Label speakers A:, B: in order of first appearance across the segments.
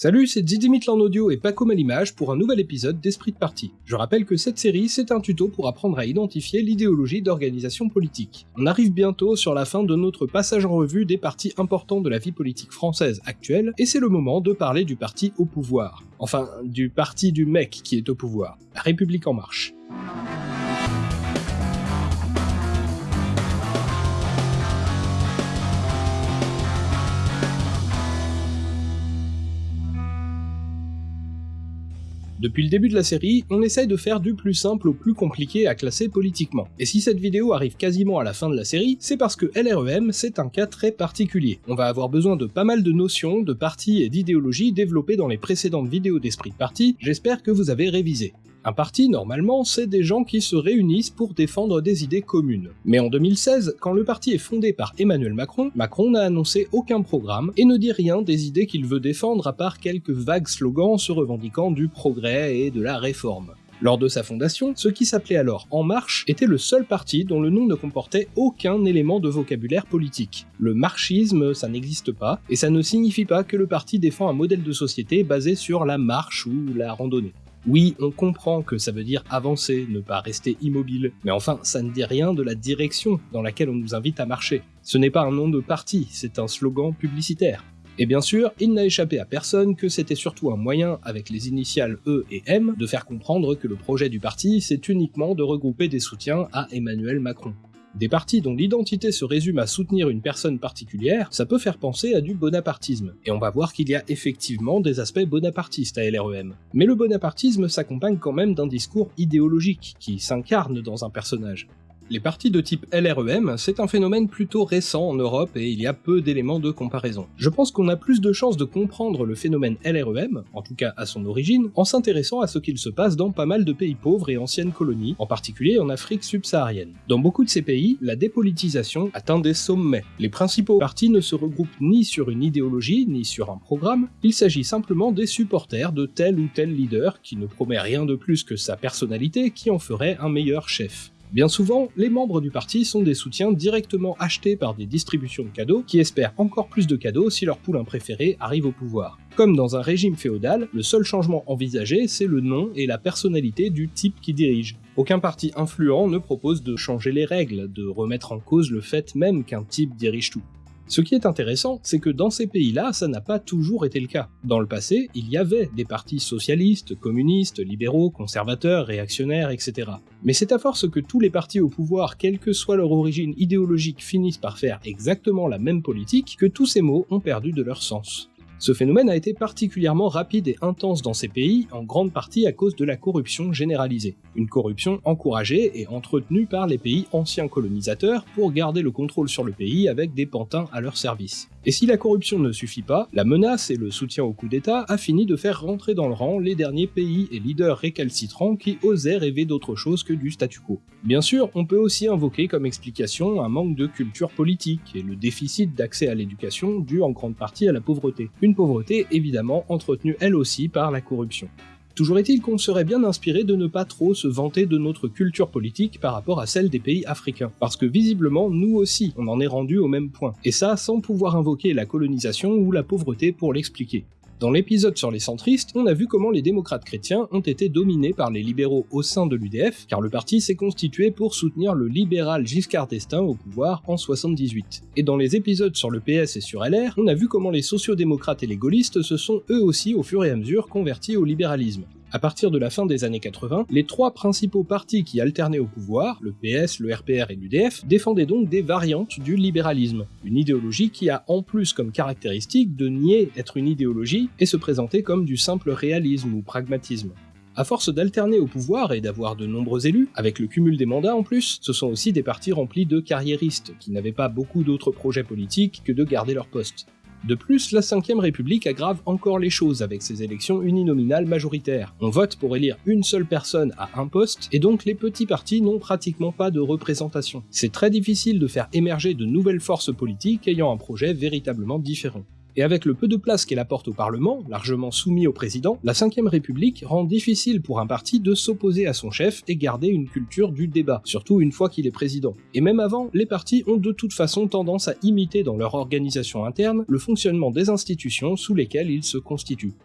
A: Salut, c'est Didi en audio et Paco Malimage pour un nouvel épisode d'Esprit de Parti. Je rappelle que cette série, c'est un tuto pour apprendre à identifier l'idéologie d'organisation politique. On arrive bientôt sur la fin de notre passage en revue des partis importants de la vie politique française actuelle, et c'est le moment de parler du parti au pouvoir. Enfin, du parti du mec qui est au pouvoir, la République en marche. Depuis le début de la série, on essaye de faire du plus simple au plus compliqué à classer politiquement. Et si cette vidéo arrive quasiment à la fin de la série, c'est parce que LREM c'est un cas très particulier. On va avoir besoin de pas mal de notions, de partis et d'idéologies développées dans les précédentes vidéos d'Esprit de Parti, j'espère que vous avez révisé. Un parti, normalement, c'est des gens qui se réunissent pour défendre des idées communes. Mais en 2016, quand le parti est fondé par Emmanuel Macron, Macron n'a annoncé aucun programme et ne dit rien des idées qu'il veut défendre à part quelques vagues slogans se revendiquant du progrès et de la réforme. Lors de sa fondation, ce qui s'appelait alors En Marche était le seul parti dont le nom ne comportait aucun élément de vocabulaire politique. Le marchisme, ça n'existe pas, et ça ne signifie pas que le parti défend un modèle de société basé sur la marche ou la randonnée. Oui, on comprend que ça veut dire avancer, ne pas rester immobile, mais enfin, ça ne dit rien de la direction dans laquelle on nous invite à marcher. Ce n'est pas un nom de parti, c'est un slogan publicitaire. Et bien sûr, il n'a échappé à personne que c'était surtout un moyen, avec les initiales E et M, de faire comprendre que le projet du parti, c'est uniquement de regrouper des soutiens à Emmanuel Macron. Des partis dont l'identité se résume à soutenir une personne particulière, ça peut faire penser à du bonapartisme, et on va voir qu'il y a effectivement des aspects bonapartistes à LREM. Mais le bonapartisme s'accompagne quand même d'un discours idéologique, qui s'incarne dans un personnage. Les partis de type LREM, c'est un phénomène plutôt récent en Europe et il y a peu d'éléments de comparaison. Je pense qu'on a plus de chances de comprendre le phénomène LREM, en tout cas à son origine, en s'intéressant à ce qu'il se passe dans pas mal de pays pauvres et anciennes colonies, en particulier en Afrique subsaharienne. Dans beaucoup de ces pays, la dépolitisation atteint des sommets. Les principaux partis ne se regroupent ni sur une idéologie, ni sur un programme, il s'agit simplement des supporters de tel ou tel leader qui ne promet rien de plus que sa personnalité qui en ferait un meilleur chef. Bien souvent, les membres du parti sont des soutiens directement achetés par des distributions de cadeaux qui espèrent encore plus de cadeaux si leur poulain préféré arrive au pouvoir. Comme dans un régime féodal, le seul changement envisagé, c'est le nom et la personnalité du type qui dirige. Aucun parti influent ne propose de changer les règles, de remettre en cause le fait même qu'un type dirige tout. Ce qui est intéressant, c'est que dans ces pays-là, ça n'a pas toujours été le cas. Dans le passé, il y avait des partis socialistes, communistes, libéraux, conservateurs, réactionnaires, etc. Mais c'est à force que tous les partis au pouvoir, quelle que soit leur origine idéologique, finissent par faire exactement la même politique que tous ces mots ont perdu de leur sens. Ce phénomène a été particulièrement rapide et intense dans ces pays, en grande partie à cause de la corruption généralisée. Une corruption encouragée et entretenue par les pays anciens colonisateurs pour garder le contrôle sur le pays avec des pantins à leur service. Et si la corruption ne suffit pas, la menace et le soutien au coup d'État a fini de faire rentrer dans le rang les derniers pays et leaders récalcitrants qui osaient rêver d'autre chose que du statu quo. Bien sûr, on peut aussi invoquer comme explication un manque de culture politique et le déficit d'accès à l'éducation dû en grande partie à la pauvreté. Une pauvreté évidemment entretenue elle aussi par la corruption. Toujours est-il qu'on serait bien inspiré de ne pas trop se vanter de notre culture politique par rapport à celle des pays africains, parce que visiblement nous aussi on en est rendu au même point, et ça sans pouvoir invoquer la colonisation ou la pauvreté pour l'expliquer. Dans l'épisode sur les centristes, on a vu comment les démocrates chrétiens ont été dominés par les libéraux au sein de l'UDF, car le parti s'est constitué pour soutenir le libéral Giscard d'Estaing au pouvoir en 78. Et dans les épisodes sur le PS et sur LR, on a vu comment les sociodémocrates et les gaullistes se sont eux aussi au fur et à mesure convertis au libéralisme. À partir de la fin des années 80, les trois principaux partis qui alternaient au pouvoir, le PS, le RPR et l'UDF, défendaient donc des variantes du libéralisme, une idéologie qui a en plus comme caractéristique de nier être une idéologie et se présenter comme du simple réalisme ou pragmatisme. À force d'alterner au pouvoir et d'avoir de nombreux élus, avec le cumul des mandats en plus, ce sont aussi des partis remplis de carriéristes, qui n'avaient pas beaucoup d'autres projets politiques que de garder leur poste. De plus, la 5ème République aggrave encore les choses avec ses élections uninominales majoritaires. On vote pour élire une seule personne à un poste, et donc les petits partis n'ont pratiquement pas de représentation. C'est très difficile de faire émerger de nouvelles forces politiques ayant un projet véritablement différent. Et avec le peu de place qu'elle apporte au Parlement, largement soumis au président, la 5ème République rend difficile pour un parti de s'opposer à son chef et garder une culture du débat, surtout une fois qu'il est président. Et même avant, les partis ont de toute façon tendance à imiter dans leur organisation interne le fonctionnement des institutions sous lesquelles ils se constituent.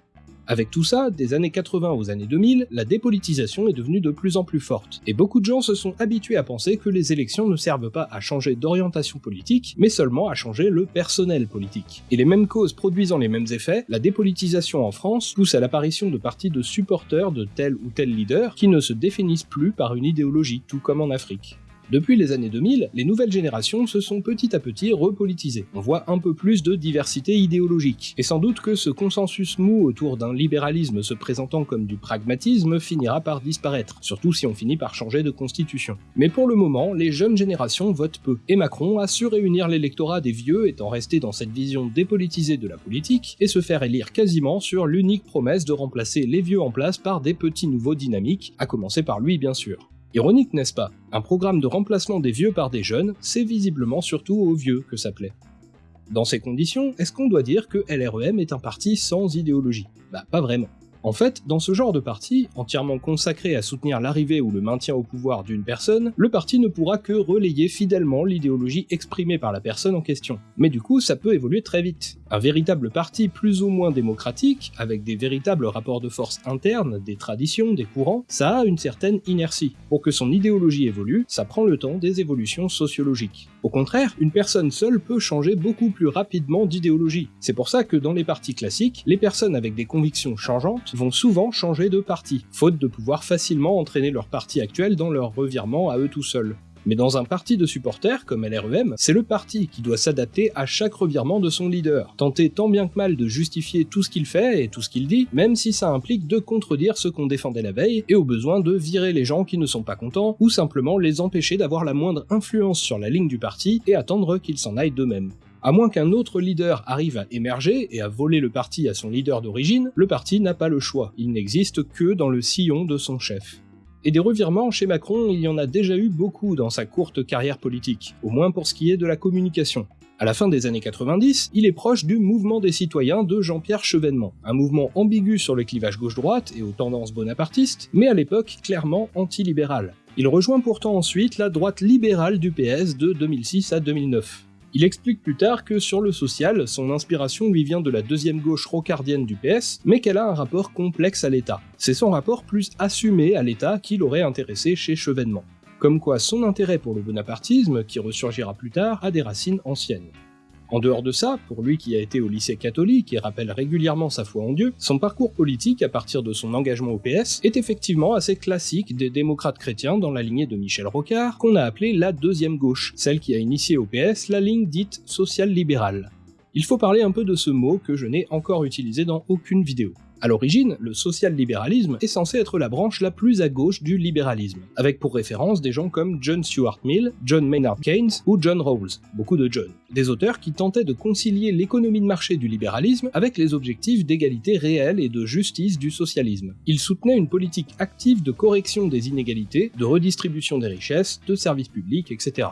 A: Avec tout ça, des années 80 aux années 2000, la dépolitisation est devenue de plus en plus forte, et beaucoup de gens se sont habitués à penser que les élections ne servent pas à changer d'orientation politique, mais seulement à changer le personnel politique. Et les mêmes causes produisant les mêmes effets, la dépolitisation en France pousse à l'apparition de partis de supporters de tel ou tel leader qui ne se définissent plus par une idéologie, tout comme en Afrique. Depuis les années 2000, les nouvelles générations se sont petit à petit repolitisées. On voit un peu plus de diversité idéologique. Et sans doute que ce consensus mou autour d'un libéralisme se présentant comme du pragmatisme finira par disparaître, surtout si on finit par changer de constitution. Mais pour le moment, les jeunes générations votent peu, et Macron a su réunir l'électorat des vieux étant resté dans cette vision dépolitisée de la politique, et se faire élire quasiment sur l'unique promesse de remplacer les vieux en place par des petits nouveaux dynamiques, à commencer par lui bien sûr. Ironique, n'est-ce pas? Un programme de remplacement des vieux par des jeunes, c'est visiblement surtout aux vieux que ça plaît. Dans ces conditions, est-ce qu'on doit dire que LREM est un parti sans idéologie? Bah pas vraiment. En fait, dans ce genre de parti, entièrement consacré à soutenir l'arrivée ou le maintien au pouvoir d'une personne, le parti ne pourra que relayer fidèlement l'idéologie exprimée par la personne en question. Mais du coup, ça peut évoluer très vite. Un véritable parti plus ou moins démocratique, avec des véritables rapports de force internes, des traditions, des courants, ça a une certaine inertie. Pour que son idéologie évolue, ça prend le temps des évolutions sociologiques. Au contraire, une personne seule peut changer beaucoup plus rapidement d'idéologie. C'est pour ça que dans les partis classiques, les personnes avec des convictions changeantes vont souvent changer de parti, faute de pouvoir facilement entraîner leur parti actuel dans leur revirement à eux tout seuls. Mais dans un parti de supporters comme LREM, c'est le parti qui doit s'adapter à chaque revirement de son leader, tenter tant bien que mal de justifier tout ce qu'il fait et tout ce qu'il dit, même si ça implique de contredire ce qu'on défendait la veille, et au besoin de virer les gens qui ne sont pas contents, ou simplement les empêcher d'avoir la moindre influence sur la ligne du parti et attendre qu'ils s'en aillent d'eux-mêmes. À moins qu'un autre leader arrive à émerger et à voler le parti à son leader d'origine, le parti n'a pas le choix, il n'existe que dans le sillon de son chef. Et des revirements chez Macron, il y en a déjà eu beaucoup dans sa courte carrière politique, au moins pour ce qui est de la communication. À la fin des années 90, il est proche du mouvement des citoyens de Jean-Pierre Chevènement, un mouvement ambigu sur le clivage gauche-droite et aux tendances bonapartistes, mais à l'époque clairement antilibéral. Il rejoint pourtant ensuite la droite libérale du PS de 2006 à 2009. Il explique plus tard que sur le social, son inspiration lui vient de la deuxième gauche rocardienne du PS, mais qu'elle a un rapport complexe à l'État. C'est son rapport plus assumé à l'État qui l'aurait intéressé chez Chevènement. Comme quoi son intérêt pour le bonapartisme, qui ressurgira plus tard, a des racines anciennes. En dehors de ça, pour lui qui a été au lycée catholique et rappelle régulièrement sa foi en Dieu, son parcours politique à partir de son engagement au PS est effectivement assez classique des démocrates chrétiens dans la lignée de Michel Rocard, qu'on a appelé la deuxième gauche, celle qui a initié au PS la ligne dite social-libérale. Il faut parler un peu de ce mot que je n'ai encore utilisé dans aucune vidéo. À l'origine, le social-libéralisme est censé être la branche la plus à gauche du libéralisme, avec pour référence des gens comme John Stuart Mill, John Maynard Keynes ou John Rawls, beaucoup de John, des auteurs qui tentaient de concilier l'économie de marché du libéralisme avec les objectifs d'égalité réelle et de justice du socialisme. Ils soutenaient une politique active de correction des inégalités, de redistribution des richesses, de services publics, etc.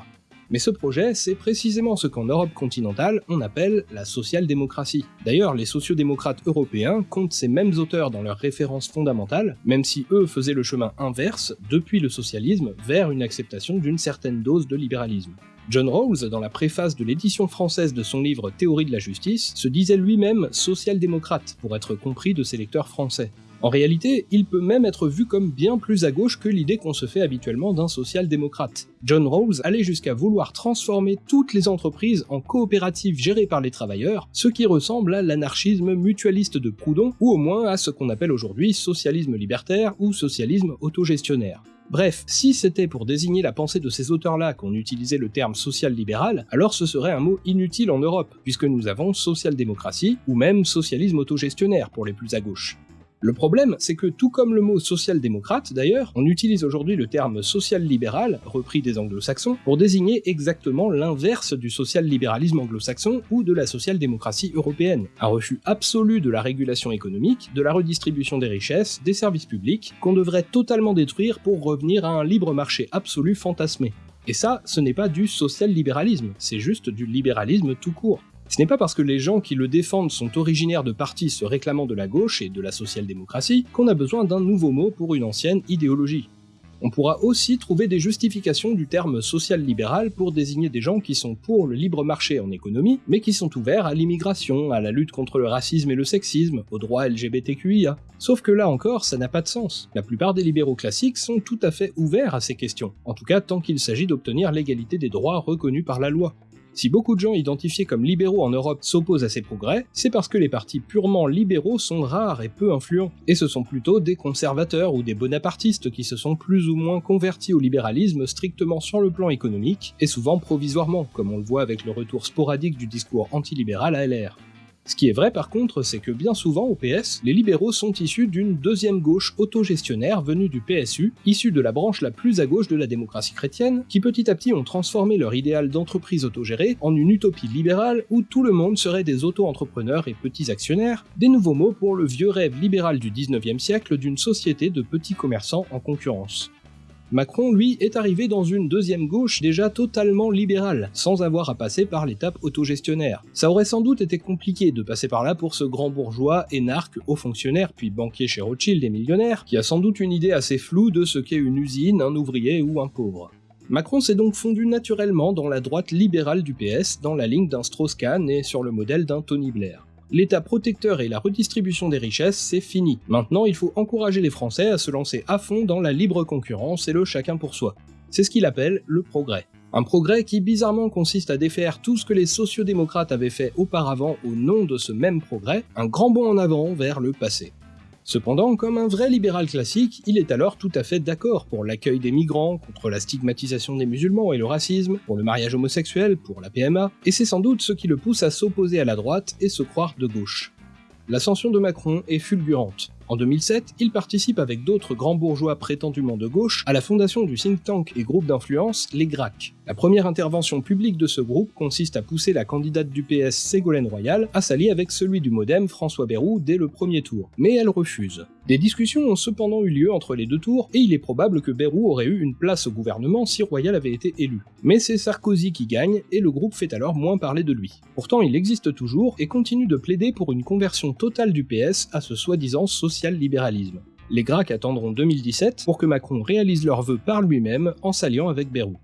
A: Mais ce projet, c'est précisément ce qu'en Europe continentale, on appelle la social-démocratie. D'ailleurs, les sociodémocrates européens comptent ces mêmes auteurs dans leurs références fondamentales, même si eux faisaient le chemin inverse depuis le socialisme vers une acceptation d'une certaine dose de libéralisme. John Rawls, dans la préface de l'édition française de son livre Théorie de la justice, se disait lui-même social-démocrate pour être compris de ses lecteurs français. En réalité, il peut même être vu comme bien plus à gauche que l'idée qu'on se fait habituellement d'un social-démocrate. John Rawls allait jusqu'à vouloir transformer toutes les entreprises en coopératives gérées par les travailleurs, ce qui ressemble à l'anarchisme mutualiste de Proudhon, ou au moins à ce qu'on appelle aujourd'hui socialisme libertaire ou socialisme autogestionnaire. Bref, si c'était pour désigner la pensée de ces auteurs-là qu'on utilisait le terme social-libéral, alors ce serait un mot inutile en Europe, puisque nous avons social-démocratie, ou même socialisme autogestionnaire pour les plus à gauche. Le problème, c'est que tout comme le mot social-démocrate d'ailleurs, on utilise aujourd'hui le terme social-libéral, repris des anglo-saxons, pour désigner exactement l'inverse du social-libéralisme anglo-saxon ou de la social-démocratie européenne. Un refus absolu de la régulation économique, de la redistribution des richesses, des services publics, qu'on devrait totalement détruire pour revenir à un libre marché absolu fantasmé. Et ça, ce n'est pas du social-libéralisme, c'est juste du libéralisme tout court. Ce n'est pas parce que les gens qui le défendent sont originaires de partis se réclamant de la gauche et de la social-démocratie qu'on a besoin d'un nouveau mot pour une ancienne idéologie. On pourra aussi trouver des justifications du terme social-libéral pour désigner des gens qui sont pour le libre marché en économie, mais qui sont ouverts à l'immigration, à la lutte contre le racisme et le sexisme, aux droits LGBTQIA. Sauf que là encore, ça n'a pas de sens. La plupart des libéraux classiques sont tout à fait ouverts à ces questions, en tout cas tant qu'il s'agit d'obtenir l'égalité des droits reconnus par la loi. Si beaucoup de gens identifiés comme libéraux en Europe s'opposent à ces progrès, c'est parce que les partis purement libéraux sont rares et peu influents, et ce sont plutôt des conservateurs ou des bonapartistes qui se sont plus ou moins convertis au libéralisme strictement sur le plan économique, et souvent provisoirement, comme on le voit avec le retour sporadique du discours antilibéral à LR. Ce qui est vrai par contre, c'est que bien souvent au PS, les libéraux sont issus d'une deuxième gauche autogestionnaire venue du PSU, issue de la branche la plus à gauche de la démocratie chrétienne, qui petit à petit ont transformé leur idéal d'entreprise autogérée en une utopie libérale où tout le monde serait des auto-entrepreneurs et petits actionnaires, des nouveaux mots pour le vieux rêve libéral du 19e siècle d'une société de petits commerçants en concurrence. Macron, lui, est arrivé dans une deuxième gauche déjà totalement libérale, sans avoir à passer par l'étape autogestionnaire. Ça aurait sans doute été compliqué de passer par là pour ce grand bourgeois, énarque, haut fonctionnaire, puis banquier chez Rothschild et millionnaire, qui a sans doute une idée assez floue de ce qu'est une usine, un ouvrier ou un pauvre. Macron s'est donc fondu naturellement dans la droite libérale du PS, dans la ligne d'un Strauss-Kahn et sur le modèle d'un Tony Blair l'état protecteur et la redistribution des richesses, c'est fini. Maintenant, il faut encourager les Français à se lancer à fond dans la libre concurrence et le chacun pour soi. C'est ce qu'il appelle le progrès. Un progrès qui bizarrement consiste à défaire tout ce que les sociodémocrates avaient fait auparavant au nom de ce même progrès, un grand bond en avant vers le passé. Cependant, comme un vrai libéral classique, il est alors tout à fait d'accord pour l'accueil des migrants, contre la stigmatisation des musulmans et le racisme, pour le mariage homosexuel, pour la PMA, et c'est sans doute ce qui le pousse à s'opposer à la droite et se croire de gauche. L'ascension de Macron est fulgurante. En 2007, il participe avec d'autres grands bourgeois prétendument de gauche à la fondation du think tank et groupe d'influence Les GRAC. La première intervention publique de ce groupe consiste à pousser la candidate du PS Ségolène Royal à s'allier avec celui du Modem François Bayrou dès le premier tour, mais elle refuse. Des discussions ont cependant eu lieu entre les deux tours, et il est probable que Bayrou aurait eu une place au gouvernement si Royal avait été élu. Mais c'est Sarkozy qui gagne, et le groupe fait alors moins parler de lui. Pourtant il existe toujours, et continue de plaider pour une conversion totale du PS à ce soi-disant social-libéralisme. Les Gracs attendront 2017 pour que Macron réalise leurs vœux par lui-même en s'alliant avec Bayrou.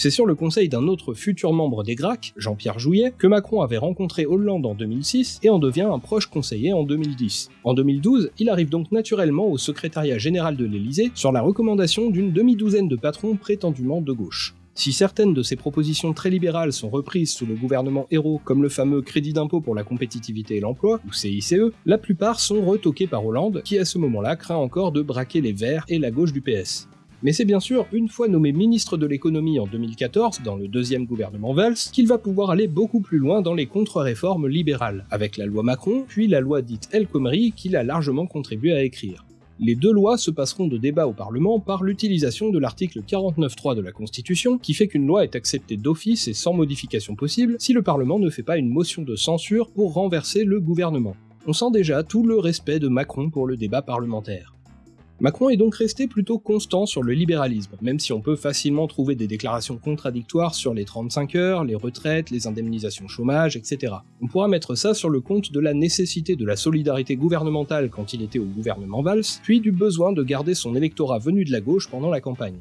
A: C'est sur le conseil d'un autre futur membre des GRAC, Jean-Pierre Jouillet, que Macron avait rencontré Hollande en 2006 et en devient un proche conseiller en 2010. En 2012, il arrive donc naturellement au secrétariat général de l'Élysée sur la recommandation d'une demi-douzaine de patrons prétendument de gauche. Si certaines de ces propositions très libérales sont reprises sous le gouvernement Hérault, comme le fameux crédit d'impôt pour la compétitivité et l'emploi, ou CICE, la plupart sont retoquées par Hollande, qui à ce moment-là craint encore de braquer les Verts et la gauche du PS. Mais c'est bien sûr une fois nommé ministre de l'économie en 2014, dans le deuxième gouvernement Valls, qu'il va pouvoir aller beaucoup plus loin dans les contre-réformes libérales, avec la loi Macron, puis la loi dite El Khomri qu'il a largement contribué à écrire. Les deux lois se passeront de débat au Parlement par l'utilisation de l'article 49.3 de la Constitution, qui fait qu'une loi est acceptée d'office et sans modification possible si le Parlement ne fait pas une motion de censure pour renverser le gouvernement. On sent déjà tout le respect de Macron pour le débat parlementaire. Macron est donc resté plutôt constant sur le libéralisme, même si on peut facilement trouver des déclarations contradictoires sur les 35 heures, les retraites, les indemnisations chômage, etc. On pourra mettre ça sur le compte de la nécessité de la solidarité gouvernementale quand il était au gouvernement Valls, puis du besoin de garder son électorat venu de la gauche pendant la campagne.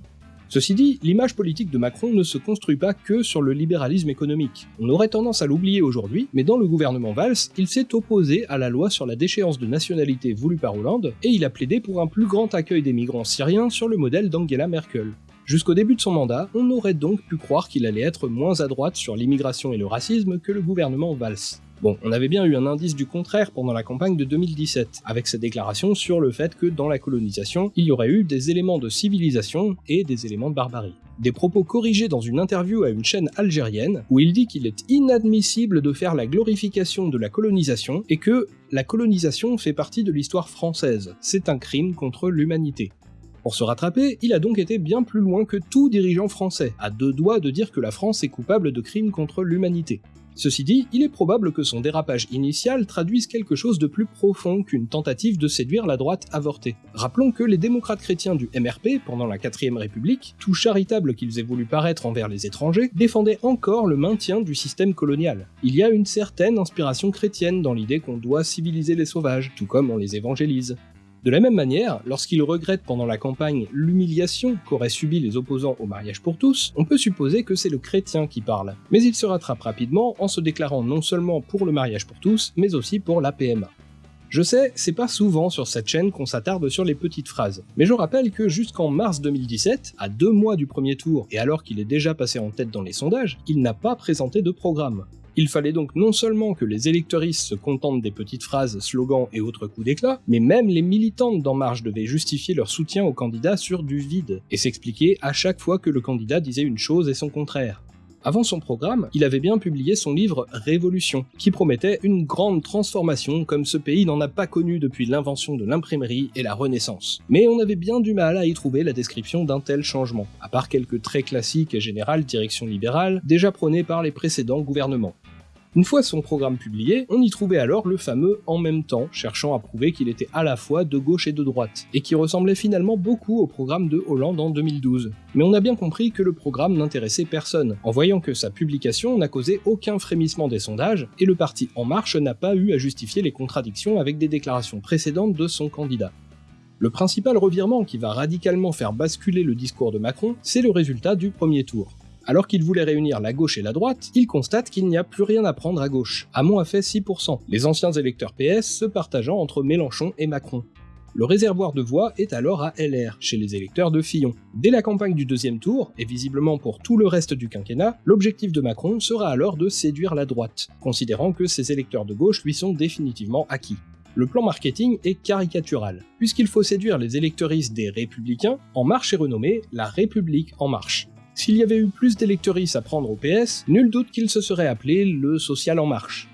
A: Ceci dit, l'image politique de Macron ne se construit pas que sur le libéralisme économique. On aurait tendance à l'oublier aujourd'hui, mais dans le gouvernement Valls, il s'est opposé à la loi sur la déchéance de nationalité voulue par Hollande, et il a plaidé pour un plus grand accueil des migrants syriens sur le modèle d'Angela Merkel. Jusqu'au début de son mandat, on aurait donc pu croire qu'il allait être moins à droite sur l'immigration et le racisme que le gouvernement Valls. Bon, on avait bien eu un indice du contraire pendant la campagne de 2017, avec sa déclaration sur le fait que dans la colonisation, il y aurait eu des éléments de civilisation et des éléments de barbarie. Des propos corrigés dans une interview à une chaîne algérienne, où il dit qu'il est inadmissible de faire la glorification de la colonisation et que la colonisation fait partie de l'histoire française, c'est un crime contre l'humanité. Pour se rattraper, il a donc été bien plus loin que tout dirigeant français, à deux doigts de dire que la France est coupable de crimes contre l'humanité. Ceci dit, il est probable que son dérapage initial traduise quelque chose de plus profond qu'une tentative de séduire la droite avortée. Rappelons que les démocrates chrétiens du MRP, pendant la 4ème République, tout charitables qu'ils aient voulu paraître envers les étrangers, défendaient encore le maintien du système colonial. Il y a une certaine inspiration chrétienne dans l'idée qu'on doit civiliser les sauvages, tout comme on les évangélise. De la même manière, lorsqu'il regrette pendant la campagne l'humiliation qu'auraient subi les opposants au mariage pour tous, on peut supposer que c'est le chrétien qui parle. Mais il se rattrape rapidement en se déclarant non seulement pour le mariage pour tous, mais aussi pour la PMA. Je sais, c'est pas souvent sur cette chaîne qu'on s'attarde sur les petites phrases, mais je rappelle que jusqu'en mars 2017, à deux mois du premier tour et alors qu'il est déjà passé en tête dans les sondages, il n'a pas présenté de programme. Il fallait donc non seulement que les électoristes se contentent des petites phrases, slogans et autres coups d'éclat, mais même les militantes d'En Marche devaient justifier leur soutien au candidat sur du vide, et s'expliquer à chaque fois que le candidat disait une chose et son contraire. Avant son programme, il avait bien publié son livre Révolution, qui promettait une grande transformation comme ce pays n'en a pas connu depuis l'invention de l'imprimerie et la Renaissance. Mais on avait bien du mal à y trouver la description d'un tel changement, à part quelques traits classiques et générales direction libérale, déjà prônés par les précédents gouvernements. Une fois son programme publié, on y trouvait alors le fameux en même temps, cherchant à prouver qu'il était à la fois de gauche et de droite, et qui ressemblait finalement beaucoup au programme de Hollande en 2012. Mais on a bien compris que le programme n'intéressait personne, en voyant que sa publication n'a causé aucun frémissement des sondages, et le parti En Marche n'a pas eu à justifier les contradictions avec des déclarations précédentes de son candidat. Le principal revirement qui va radicalement faire basculer le discours de Macron, c'est le résultat du premier tour. Alors qu'il voulait réunir la gauche et la droite, il constate qu'il n'y a plus rien à prendre à gauche. Hamon a fait 6%, les anciens électeurs PS se partageant entre Mélenchon et Macron. Le réservoir de voix est alors à LR, chez les électeurs de Fillon. Dès la campagne du deuxième tour, et visiblement pour tout le reste du quinquennat, l'objectif de Macron sera alors de séduire la droite, considérant que ses électeurs de gauche lui sont définitivement acquis. Le plan marketing est caricatural. Puisqu'il faut séduire les électeuristes des Républicains, En Marche est renommée La République En Marche. S'il y avait eu plus d'électoris à prendre au PS, nul doute qu'il se serait appelé le Social en Marche.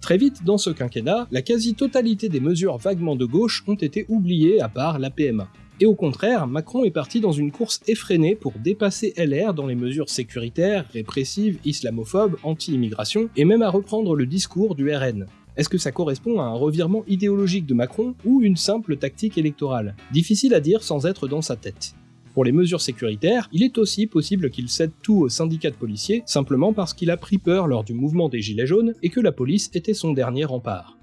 A: Très vite, dans ce quinquennat, la quasi-totalité des mesures vaguement de gauche ont été oubliées à part la PMA. Et au contraire, Macron est parti dans une course effrénée pour dépasser LR dans les mesures sécuritaires, répressives, islamophobes, anti-immigration, et même à reprendre le discours du RN. Est-ce que ça correspond à un revirement idéologique de Macron ou une simple tactique électorale? Difficile à dire sans être dans sa tête. Pour les mesures sécuritaires, il est aussi possible qu'il cède tout au syndicat de policiers, simplement parce qu'il a pris peur lors du mouvement des Gilets jaunes et que la police était son dernier rempart.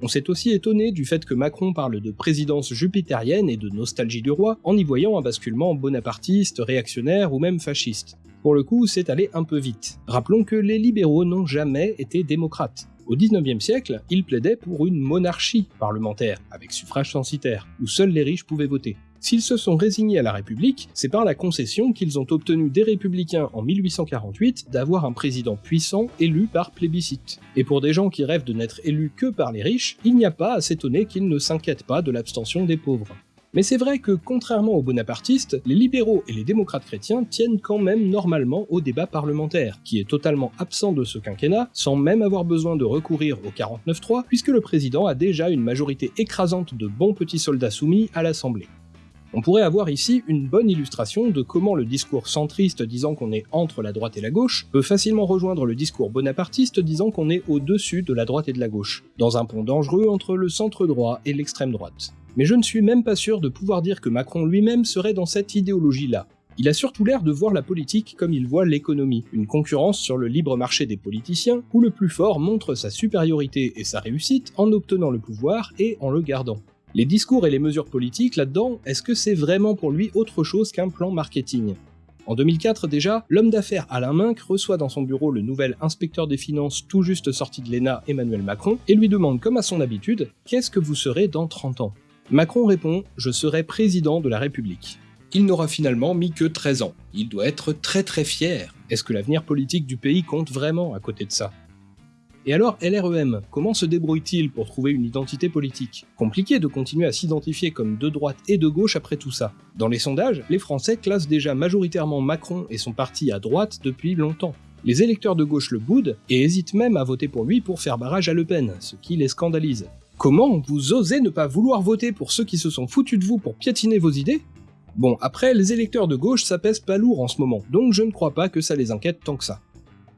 A: On s'est aussi étonné du fait que Macron parle de présidence jupitérienne et de nostalgie du roi en y voyant un basculement bonapartiste, réactionnaire ou même fasciste. Pour le coup, c'est allé un peu vite. Rappelons que les libéraux n'ont jamais été démocrates. Au XIXe siècle, ils plaidaient pour une monarchie parlementaire, avec suffrage censitaire, où seuls les riches pouvaient voter. S'ils se sont résignés à la République, c'est par la concession qu'ils ont obtenu des républicains en 1848 d'avoir un président puissant élu par plébiscite. Et pour des gens qui rêvent de n'être élus que par les riches, il n'y a pas à s'étonner qu'ils ne s'inquiètent pas de l'abstention des pauvres. Mais c'est vrai que, contrairement aux bonapartistes, les libéraux et les démocrates chrétiens tiennent quand même normalement au débat parlementaire, qui est totalement absent de ce quinquennat, sans même avoir besoin de recourir au 49-3, puisque le président a déjà une majorité écrasante de bons petits soldats soumis à l'Assemblée. On pourrait avoir ici une bonne illustration de comment le discours centriste disant qu'on est entre la droite et la gauche peut facilement rejoindre le discours bonapartiste disant qu'on est au-dessus de la droite et de la gauche, dans un pont dangereux entre le centre droit et l'extrême droite. Mais je ne suis même pas sûr de pouvoir dire que Macron lui-même serait dans cette idéologie-là. Il a surtout l'air de voir la politique comme il voit l'économie, une concurrence sur le libre marché des politiciens, où le plus fort montre sa supériorité et sa réussite en obtenant le pouvoir et en le gardant. Les discours et les mesures politiques là-dedans, est-ce que c'est vraiment pour lui autre chose qu'un plan marketing? En 2004 déjà, l'homme d'affaires Alain Minck reçoit dans son bureau le nouvel inspecteur des finances tout juste sorti de l'ENA Emmanuel Macron et lui demande comme à son habitude « Qu'est-ce que vous serez dans 30 ans ?» Macron répond « Je serai président de la République ». Il n'aura finalement mis que 13 ans. Il doit être très très fier. Est-ce que l'avenir politique du pays compte vraiment à côté de ça? Et alors LREM, comment se débrouille-t-il pour trouver une identité politique? Compliqué de continuer à s'identifier comme de droite et de gauche après tout ça. Dans les sondages, les Français classent déjà majoritairement Macron et son parti à droite depuis longtemps. Les électeurs de gauche le boudent et hésitent même à voter pour lui pour faire barrage à Le Pen, ce qui les scandalise. Comment vous osez ne pas vouloir voter pour ceux qui se sont foutus de vous pour piétiner vos idées? Bon, après, les électeurs de gauche ça pèse pas lourd en ce moment, donc je ne crois pas que ça les inquiète tant que ça.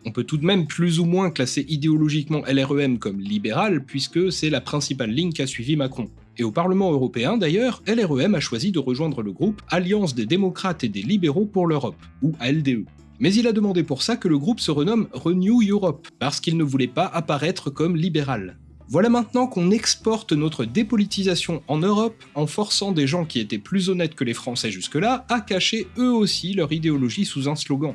A: On peut tout de même plus ou moins classer idéologiquement LREM comme libéral, puisque c'est la principale ligne qu'a suivi Macron. Et au Parlement européen d'ailleurs, LREM a choisi de rejoindre le groupe Alliance des démocrates et des libéraux pour l'Europe, ou ALDE. Mais il a demandé pour ça que le groupe se renomme Renew Europe, parce qu'il ne voulait pas apparaître comme libéral. Voilà maintenant qu'on exporte notre dépolitisation en Europe en forçant des gens qui étaient plus honnêtes que les Français jusque-là à cacher eux aussi leur idéologie sous un slogan.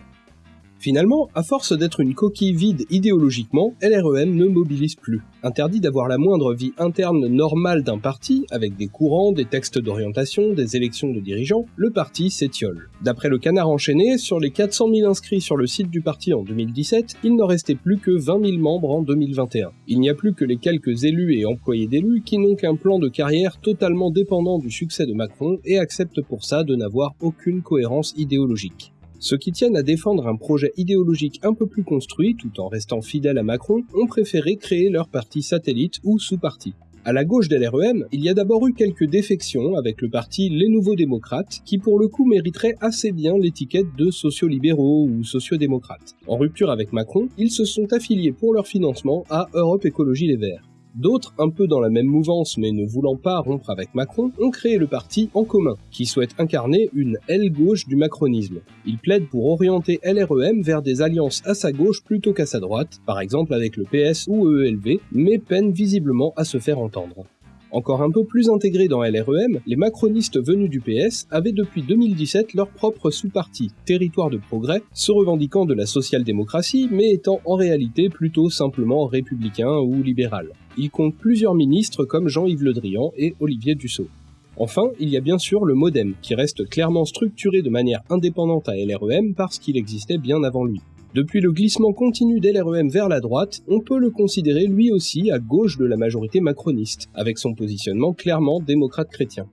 A: Finalement, à force d'être une coquille vide idéologiquement, LREM ne mobilise plus. Interdit d'avoir la moindre vie interne normale d'un parti, avec des courants, des textes d'orientation, des élections de dirigeants, le parti s'étiole. D'après le canard enchaîné, sur les 400 000 inscrits sur le site du parti en 2017, il n'en restait plus que 20 000 membres en 2021. Il n'y a plus que les quelques élus et employés d'élus qui n'ont qu'un plan de carrière totalement dépendant du succès de Macron et acceptent pour ça de n'avoir aucune cohérence idéologique. Ceux qui tiennent à défendre un projet idéologique un peu plus construit tout en restant fidèles à Macron ont préféré créer leur parti satellite ou sous-parti. À la gauche de l'REM, il y a d'abord eu quelques défections avec le parti Les Nouveaux Démocrates, qui pour le coup mériterait assez bien l'étiquette de sociolibéraux ou sociodémocrates. En rupture avec Macron, ils se sont affiliés pour leur financement à Europe Écologie Les Verts. D'autres, un peu dans la même mouvance mais ne voulant pas rompre avec Macron, ont créé le parti En Commun, qui souhaite incarner une aile gauche du macronisme. Il plaide pour orienter LREM vers des alliances à sa gauche plutôt qu'à sa droite, par exemple avec le PS ou EELV, mais peine visiblement à se faire entendre. Encore un peu plus intégrés dans LREM, les macronistes venus du PS avaient depuis 2017 leur propre sous-parti, Territoire de Progrès, se revendiquant de la social-démocratie, mais étant en réalité plutôt simplement républicain ou libéral. Il compte plusieurs ministres comme Jean-Yves Le Drian et Olivier Dussault. Enfin, il y a bien sûr le modem, qui reste clairement structuré de manière indépendante à LREM parce qu'il existait bien avant lui. Depuis le glissement continu d'LREM vers la droite, on peut le considérer lui aussi à gauche de la majorité macroniste, avec son positionnement clairement démocrate chrétien.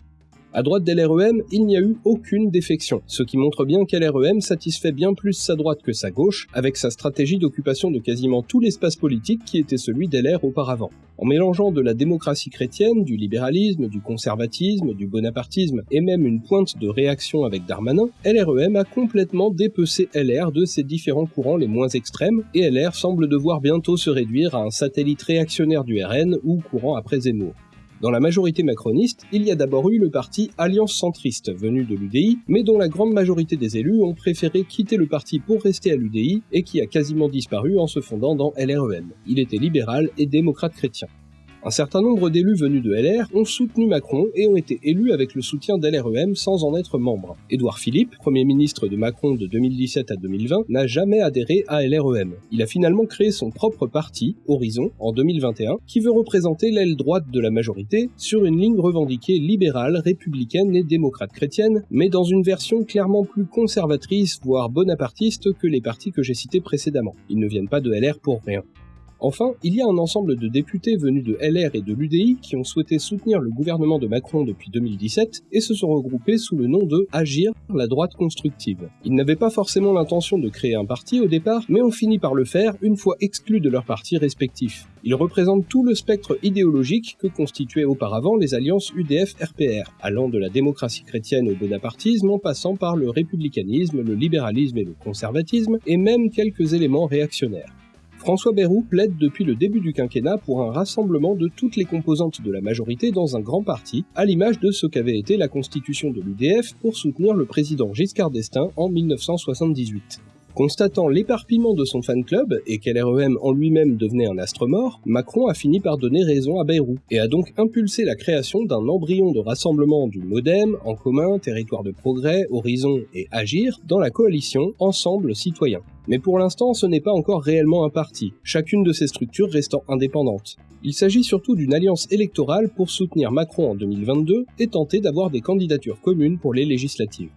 A: À droite d'LREM, il n'y a eu aucune défection, ce qui montre bien qu'LREM satisfait bien plus sa droite que sa gauche, avec sa stratégie d'occupation de quasiment tout l'espace politique qui était celui d'LR auparavant. En mélangeant de la démocratie chrétienne, du libéralisme, du conservatisme, du bonapartisme et même une pointe de réaction avec Darmanin, LREM a complètement dépecé LR de ses différents courants les moins extrêmes, et LR semble devoir bientôt se réduire à un satellite réactionnaire du RN ou courant après Zemmour. Dans la majorité macroniste, il y a d'abord eu le parti Alliance Centriste, venu de l'UDI, mais dont la grande majorité des élus ont préféré quitter le parti pour rester à l'UDI, et qui a quasiment disparu en se fondant dans LREM. Il était libéral et démocrate chrétien. Un certain nombre d'élus venus de LR ont soutenu Macron et ont été élus avec le soutien d'LREM sans en être membre. Édouard Philippe, Premier ministre de Macron de 2017 à 2020, n'a jamais adhéré à LREM. Il a finalement créé son propre parti, Horizon, en 2021, qui veut représenter l'aile droite de la majorité sur une ligne revendiquée libérale, républicaine et démocrate chrétienne, mais dans une version clairement plus conservatrice, voire bonapartiste que les partis que j'ai cités précédemment. Ils ne viennent pas de LR pour rien. Enfin, il y a un ensemble de députés venus de LR et de l'UDI qui ont souhaité soutenir le gouvernement de Macron depuis 2017 et se sont regroupés sous le nom de Agir, la droite constructive. Ils n'avaient pas forcément l'intention de créer un parti au départ, mais ont fini par le faire une fois exclus de leurs partis respectifs. Ils représentent tout le spectre idéologique que constituaient auparavant les alliances UDF-RPR, allant de la démocratie chrétienne au bonapartisme en passant par le républicanisme, le libéralisme et le conservatisme, et même quelques éléments réactionnaires. François Bayrou plaide depuis le début du quinquennat pour un rassemblement de toutes les composantes de la majorité dans un grand parti, à l'image de ce qu'avait été la constitution de l'UDF pour soutenir le président Giscard d'Estaing en 1978. Constatant l'éparpillement de son fan club et qu'LREM en lui-même devenait un astre mort, Macron a fini par donner raison à Bayrou et a donc impulsé la création d'un embryon de rassemblement du Modem, En commun, Territoire de progrès, Horizon et Agir dans la coalition Ensemble citoyen. Mais pour l'instant, ce n'est pas encore réellement un parti, chacune de ces structures restant indépendante. Il s'agit surtout d'une alliance électorale pour soutenir Macron en 2022 et tenter d'avoir des candidatures communes pour les législatives.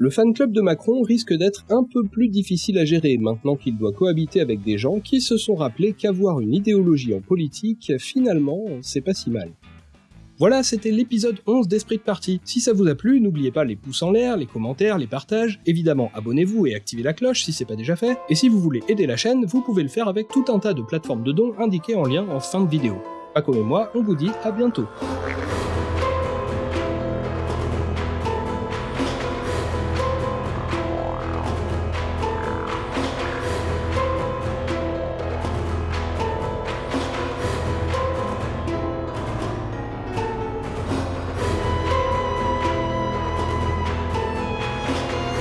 A: Le fan club de Macron risque d'être un peu plus difficile à gérer maintenant qu'il doit cohabiter avec des gens qui se sont rappelés qu'avoir une idéologie en politique, finalement, c'est pas si mal. Voilà, c'était l'épisode 11 d'Esprit de Partie. Si ça vous a plu, n'oubliez pas les pouces en l'air, les commentaires, les partages, évidemment abonnez-vous et activez la cloche si c'est pas déjà fait, et si vous voulez aider la chaîne, vous pouvez le faire avec tout un tas de plateformes de dons indiquées en lien en fin de vidéo. Pas comme moi, on vous dit à bientôt.